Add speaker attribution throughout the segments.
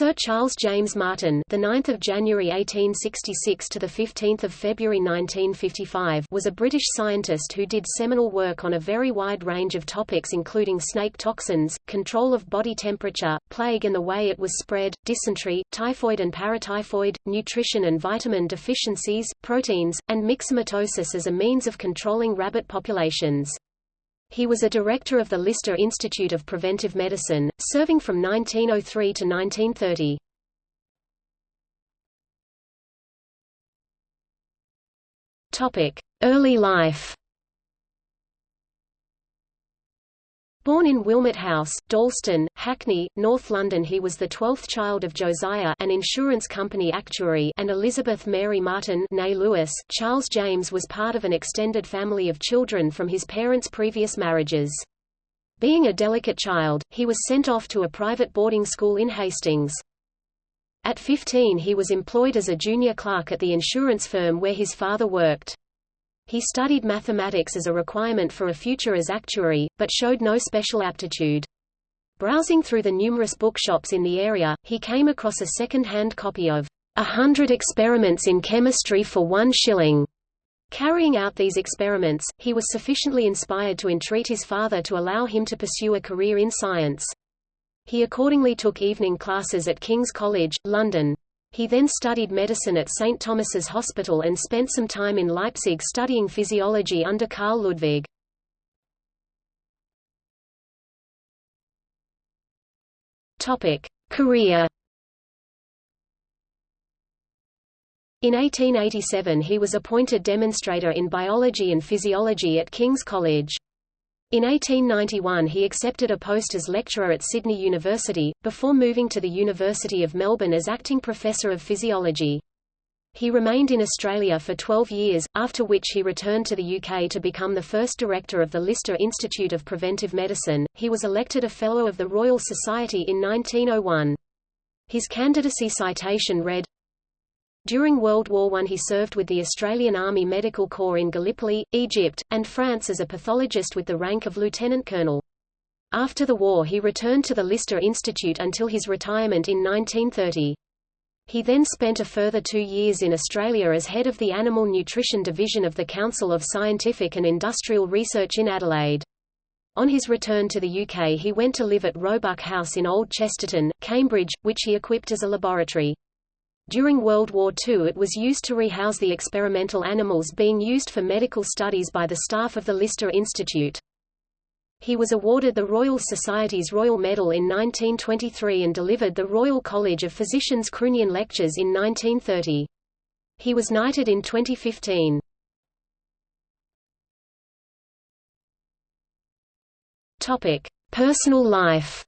Speaker 1: Sir Charles James Martin, the 9th of January 1866 to the 15th of February 1955, was a British scientist who did seminal work on a very wide range of topics including snake toxins, control of body temperature, plague and the way it was spread, dysentery, typhoid and paratyphoid, nutrition and vitamin deficiencies, proteins, and myxomatosis as a means of controlling rabbit populations. He was a director of the Lister Institute of Preventive Medicine, serving from 1903 to 1930. Topic: Early life. Born in Wilmot House, Dalston, Hackney, North London he was the twelfth child of Josiah an insurance company actuary and Elizabeth Mary Martin Lewis. Charles James was part of an extended family of children from his parents' previous marriages. Being a delicate child, he was sent off to a private boarding school in Hastings. At 15 he was employed as a junior clerk at the insurance firm where his father worked. He studied mathematics as a requirement for a future as actuary, but showed no special aptitude. Browsing through the numerous bookshops in the area, he came across a second-hand copy of A Hundred Experiments in Chemistry for One Shilling. Carrying out these experiments, he was sufficiently inspired to entreat his father to allow him to pursue a career in science. He accordingly took evening classes at King's College, London. He then studied medicine at St. Thomas's Hospital and spent some time in Leipzig studying physiology under Karl Ludwig. Career In 1887 he was appointed demonstrator in biology and physiology at King's College. In 1891 he accepted a post as lecturer at Sydney University, before moving to the University of Melbourne as acting professor of physiology. He remained in Australia for 12 years, after which he returned to the UK to become the first director of the Lister Institute of Preventive Medicine. He was elected a Fellow of the Royal Society in 1901. His candidacy citation read, during World War I he served with the Australian Army Medical Corps in Gallipoli, Egypt, and France as a pathologist with the rank of lieutenant colonel. After the war he returned to the Lister Institute until his retirement in 1930. He then spent a further two years in Australia as head of the Animal Nutrition Division of the Council of Scientific and Industrial Research in Adelaide. On his return to the UK he went to live at Roebuck House in Old Chesterton, Cambridge, which he equipped as a laboratory. During World War II it was used to rehouse the experimental animals being used for medical studies by the staff of the Lister Institute. He was awarded the Royal Society's Royal Medal in 1923 and delivered the Royal College of Physicians Croonian Lectures in 1930. He was knighted in 2015. Topic: Personal life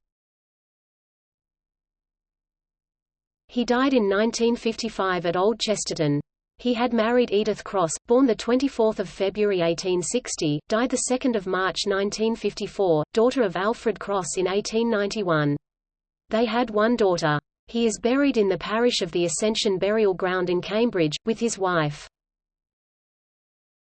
Speaker 1: He died in 1955 at Old Chesterton. He had married Edith Cross, born 24 February 1860, died 2 March 1954, daughter of Alfred Cross in 1891. They had one daughter. He is buried in the parish of the Ascension Burial Ground in Cambridge, with his wife.